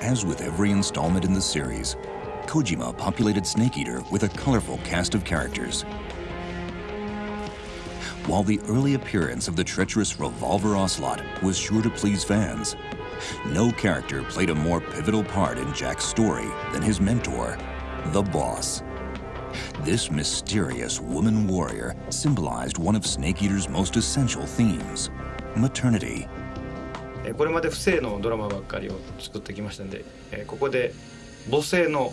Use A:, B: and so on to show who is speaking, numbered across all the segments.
A: As with every installment in the series, Kojima populated Snake Eater with a colorful cast of characters. While the early appearance of the treacherous Revolver Ocelot was sure to please fans, no character played a more pivotal part in Jack's story than his mentor, the boss. This mysterious woman warrior symbolized one of Snake Eater's most essential themes maternity.
B: これまで不正のドラマばっかりを作ってきましたんでえここで母性の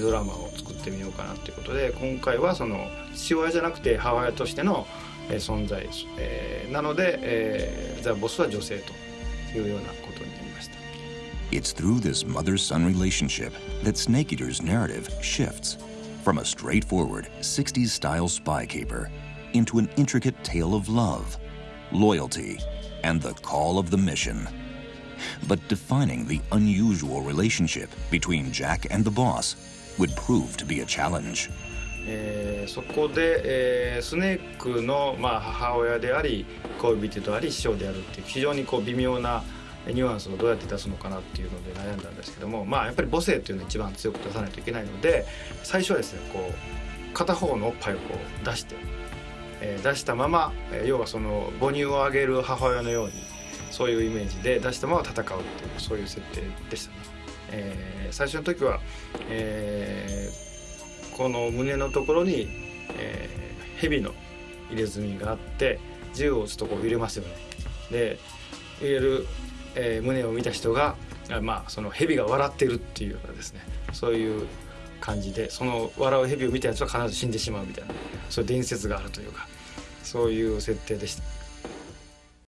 B: ドラマを作ってみようかなということで今回はその父親じゃなくて母親としての存在えなのでザ・ボスは女性というようなことになりました
A: It's through this mother-son relationship that Snake Eater's narrative shifts from a straightforward 60s-style spy caper into an intricate tale of love, loyalty, and the call of the mission. But defining the unusual relationship between Jack and the boss would prove to be a challenge.
B: えー、そこで、えー、スネークの、まあ、母親であり恋人であり師匠であるっていう非常にこう微妙なニュアンスをどうやって出すのかなっていうので悩んだんですけどもまあやっぱり母性っていうのを一番強く出さないといけないので最初はですねこう片方のおっぱいをこう出して、えー、出したまま、えー、要はその母乳をあげる母親のようにそういうイメージで出したまま戦うっていうそういう設定でしたね。えー、最初の時は、えー、この胸のところに、えー、蛇の入れ墨があって銃を撃つとこう揺れますよね。で入れる、えー、胸を見た人がまあその蛇が笑ってるっていうようなですねそういう感じでその笑う蛇を見たやつは必ず死んでしまうみたいなそういう伝説があるというかそういう設定でした。